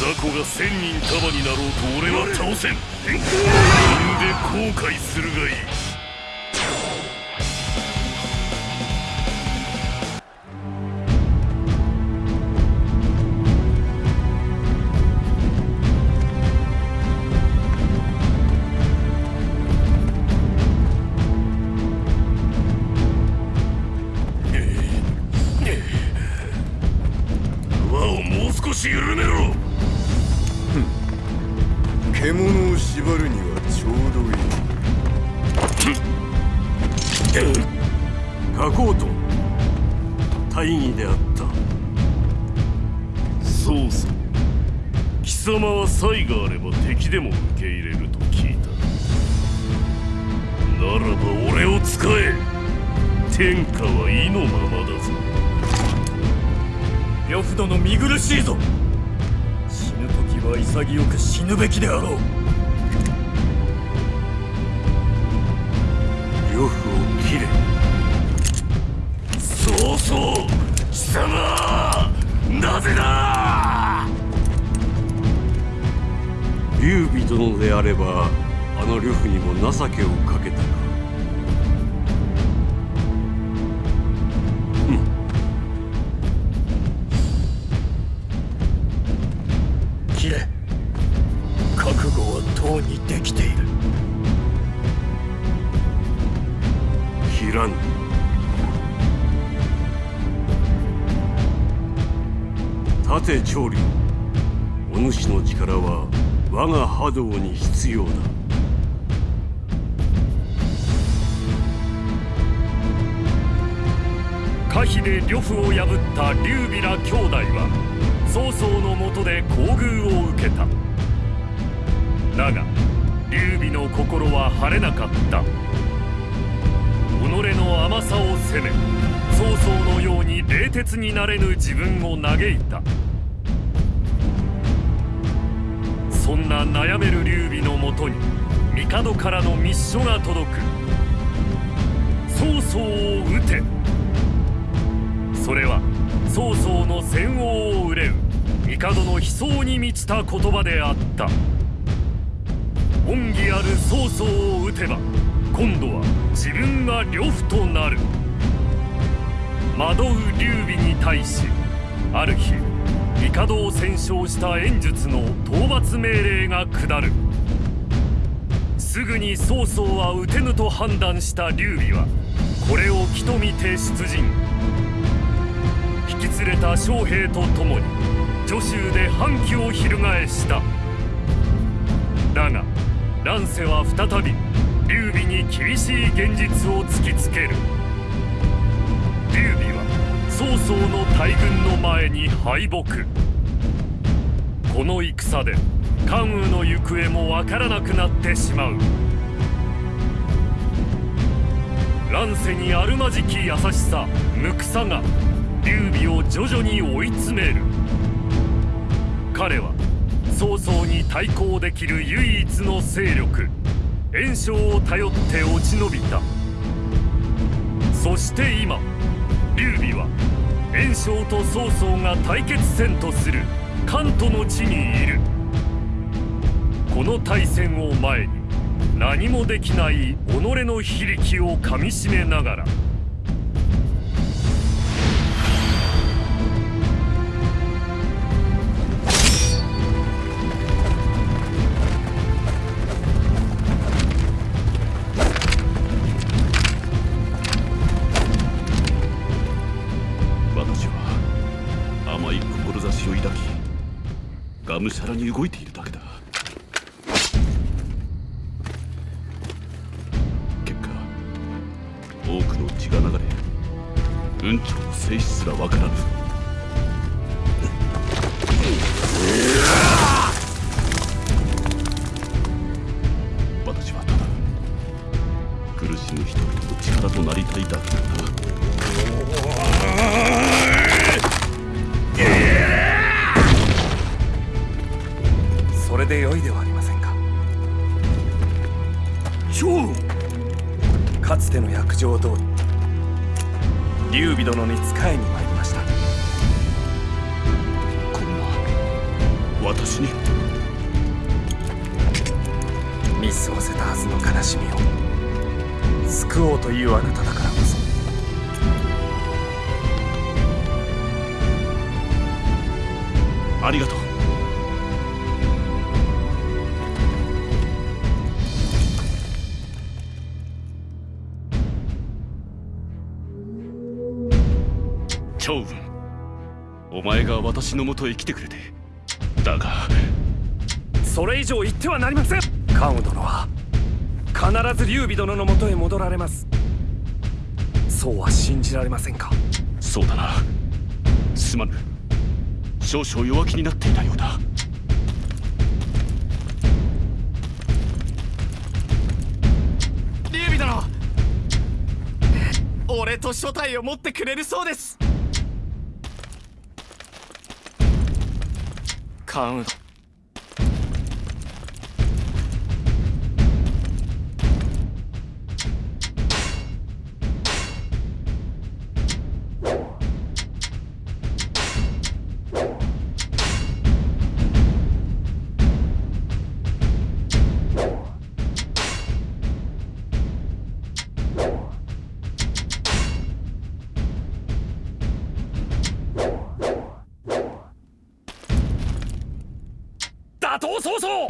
雑魚が千人束になろうと俺は倒せん。死んで後悔するがいい。もう少し緩めろ。獣を縛るにはちょうどいい。書こうと。大義であった。そうさ。貴様は才があれば敵でも受け入れると聞いた。ならば俺を使え。天下は意のままだぞ。呂布殿見苦しいぞ。は潔く死ぬべきであろう。呂布を切れ。そうそう貴様なぜだ？劉備殿であればあの呂布にも情けをかけ長竜お主の力は我が波動に必要だ。可否で呂布を破った劉備ら兄弟は曹操のもとで厚遇を受けた。だが劉備の心は晴れなかった。己の甘さを責め曹操のように冷徹になれぬ自分を嘆いた。そんな悩める劉備のもとに帝からの密書が届く。曹操を討て。それは曹操の戦王を憂う帝の悲壮に満ちた言葉であった。恩義ある曹操を討てば今度は自分が呂布となる。惑う劉備に対しある日帝を戦勝した演術の討伐命令が下る。すぐに曹操は討てぬと判断した劉備はこれを気と見て出陣。引き連れた将兵と共に徐州で反旗を翻した。だが乱世は再び劉備に厳しい現実を突きつける。劉備は曹操の大軍の前に敗北。この戦で関羽の行方もわからなくなってしまう。乱世にあるまじき優しさ無くさが劉備を徐々に追い詰める。彼は曹操に対抗できる唯一の勢力袁紹を頼って落ち延びた。そして今劉備は袁紹と曹操が対決戦とする。関東の地にいる。この対戦を前に何もできない己の非力をかみしめながらさらに動いしみを。救おうというあなただからこそ。ありがとう。趙雲お前が私のもとへ来てくれて。だが。それ以上言ってはなりません。関羽殿は必ず劉備殿のもとへ戻られます。そうは信じられませんか？そうだな。すまぬ少々弱気になっていたようだ。劉備殿！俺と初体を持ってくれるそうです。関羽殿打倒曹操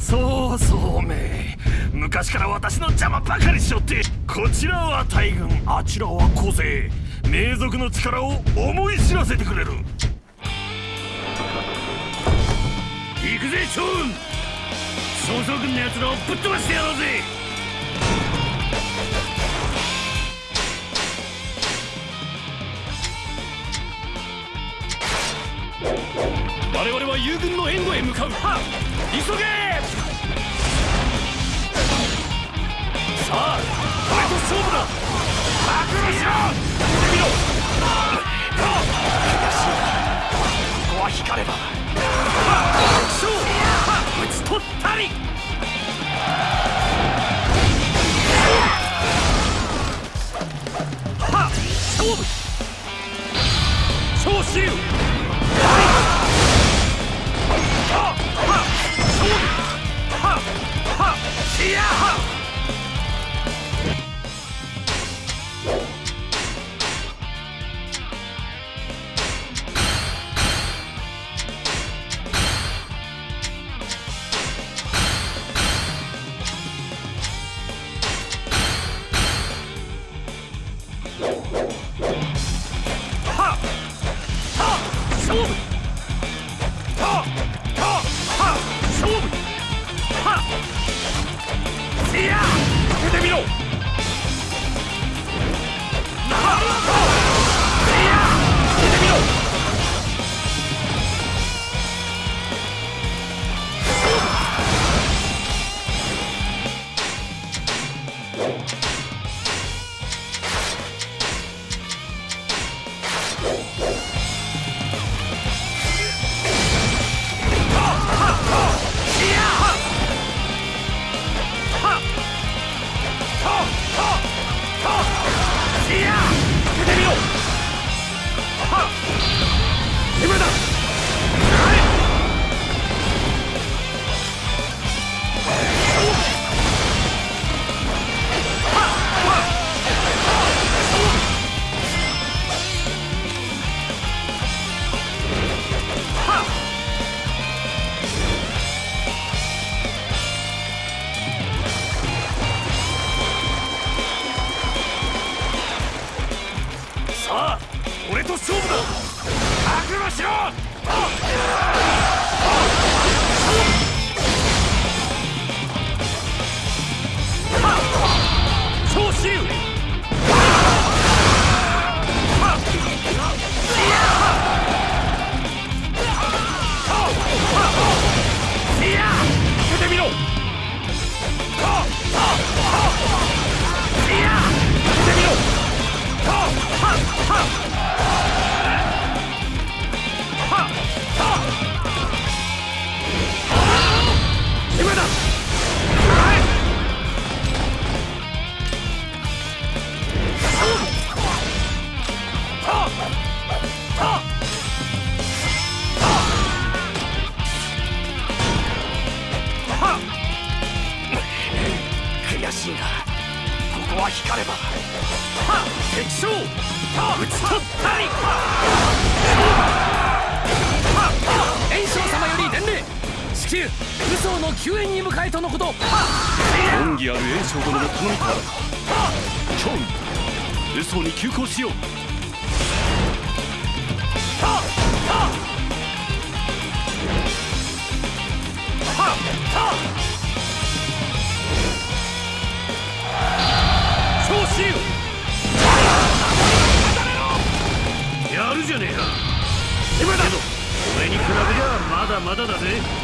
そうそうめ昔から私の邪魔ばかりしよってこちらは大軍あちらは小勢名族の力を思い知らせてくれる。行くぜ趙雲曹操軍の奴らをぶっ飛ばしてやろうぜ。友軍の援護へ向かう。は急げ！さあ俺と勝負だ！覚悟しろ！見てみろここは光れば。勝負！打ち取ったり！せ迎えとのこと恩義ある炎章殿の頼みからだ趙雲嘘に急行しよう。やるじゃねえか。今だ。俺に比べりゃまだまだだぜ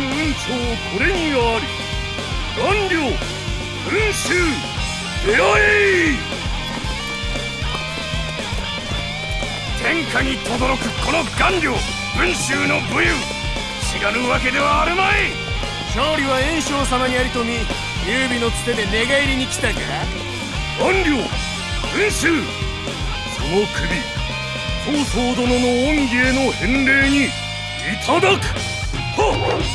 関雲長これにあり顔料群衆出会え天下に轟くこの顔料文州の武勇知らぬわけではあるまい。勝利は炎章様にありとみ劉備のつてで寝返りに来たか顔料群衆その首曹操殿の恩義への返礼にいただく。はっ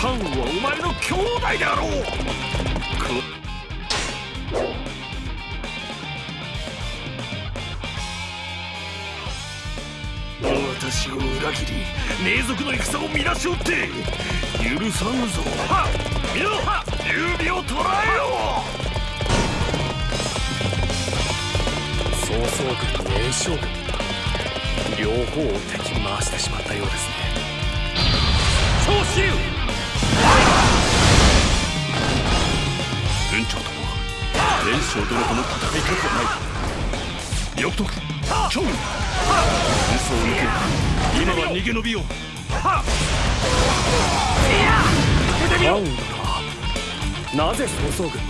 関羽はお前の兄弟であろう。私を裏切り名族の戦を乱しおって許さぬぞ。はっ。見ろはっ。劉備を捕らえよ。曹操軍に炎章軍。両方を敵に回してしまったようですね。将殿との戦いたくはない欲徳虚無嘘を抜け今は逃げ延びようななぜ曹操軍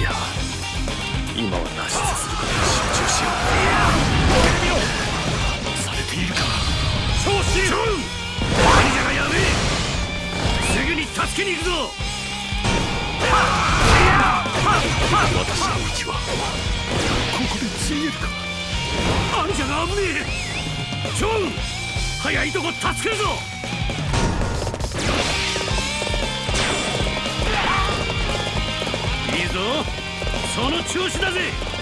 いや今は脱出する。ことに集中しようされているか昇進兄者がやすぐに助けに行くぞ。私の道はここでついえるか兄者が危ねえ。ジョン。早いとこ助けるぞ。いいぞ。その調子だぜ。